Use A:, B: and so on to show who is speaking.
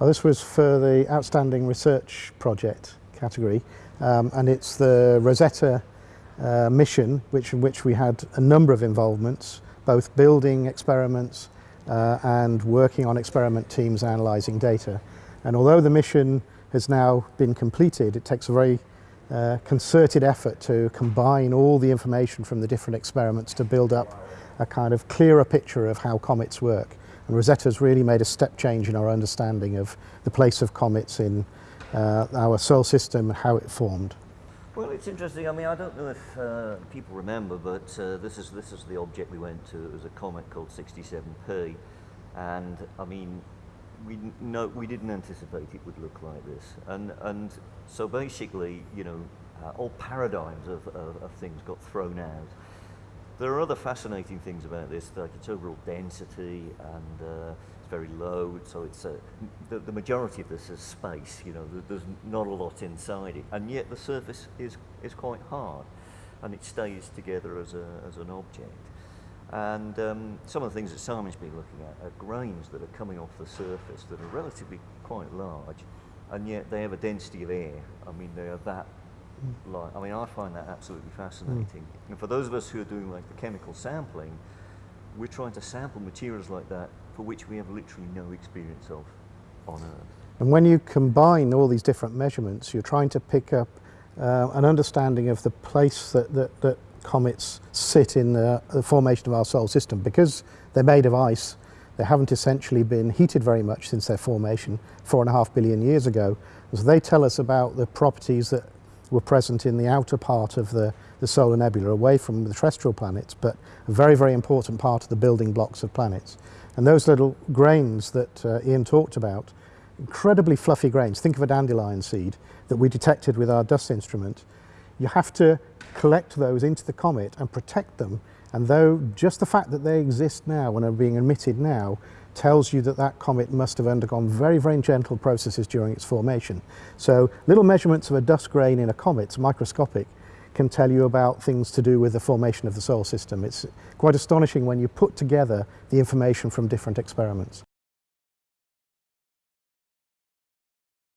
A: Well, this was for the Outstanding Research Project category um, and it's the Rosetta uh, mission which, in which we had a number of involvements, both building experiments uh, and working on experiment teams analysing data. And although the mission has now been completed, it takes a very uh, concerted effort to combine all the information from the different experiments to build up a kind of clearer picture of how comets work. And Rosetta's really made a step change in our understanding of the place of comets in uh, our solar system and how it formed.
B: Well, it's interesting. I mean, I don't know if uh, people remember, but uh, this is this is the object we went to. It was a comet called 67P, and I mean, we no, we didn't anticipate it would look like this. And and so basically, you know, uh, all paradigms of, of, of things got thrown out. There are other fascinating things about this, like its overall density and uh, it's very low, so it's a, the, the majority of this is space, you know, there's not a lot inside it, and yet the surface is, is quite hard, and it stays together as, a, as an object. And um, some of the things that Simon's been looking at are grains that are coming off the surface that are relatively quite large, and yet they have a density of air. I mean, they are that like, I mean, I find that absolutely fascinating. Mm. And for those of us who are doing like the chemical sampling, we're trying to sample materials like that for which we have literally no experience of on Earth.
A: And when you combine all these different measurements, you're trying to pick up uh, an understanding of the place that, that, that comets sit in the, the, formation of our solar system. Because they're made of ice, they haven't essentially been heated very much since their formation four and a half billion years ago. So they tell us about the properties that were present in the outer part of the, the solar nebula, away from the terrestrial planets, but a very, very important part of the building blocks of planets. And those little grains that uh, Ian talked about, incredibly fluffy grains, think of a dandelion seed that we detected with our dust instrument, you have to collect those into the comet and protect them. And though just the fact that they exist now and are being emitted now tells you that that comet must have undergone very, very gentle processes during its formation. So little measurements of a dust grain in a comet, microscopic, can tell you about things to do with the formation of the solar system. It's quite astonishing when you put together the information from different experiments.